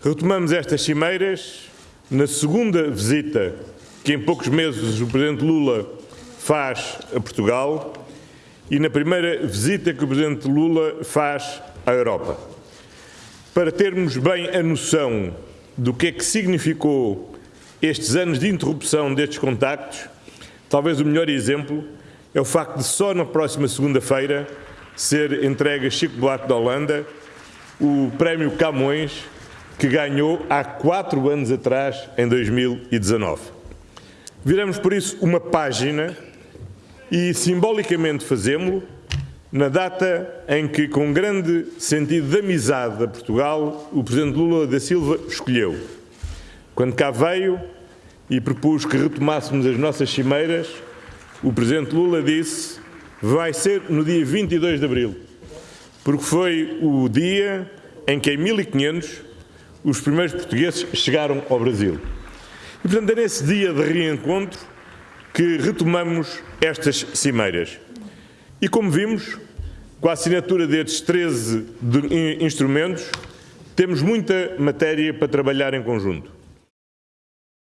Retomamos estas cimeiras na segunda visita que em poucos meses o Presidente Lula faz a Portugal e na primeira visita que o Presidente Lula faz à Europa. Para termos bem a noção do que é que significou estes anos de interrupção destes contactos, talvez o melhor exemplo é o facto de só na próxima segunda-feira ser entregue a Chico Buarque da Holanda o Prémio Camões que ganhou há quatro anos atrás, em 2019. Viramos, por isso, uma página e simbolicamente fazemos-lo na data em que, com grande sentido de amizade a Portugal, o Presidente Lula da Silva escolheu. Quando cá veio e propus que retomássemos as nossas cimeiras, o Presidente Lula disse vai ser no dia 22 de Abril, porque foi o dia em que, em 1500, os primeiros portugueses chegaram ao Brasil. E, portanto, é nesse dia de reencontro que retomamos estas cimeiras. E, como vimos, com a assinatura destes 13 instrumentos, temos muita matéria para trabalhar em conjunto.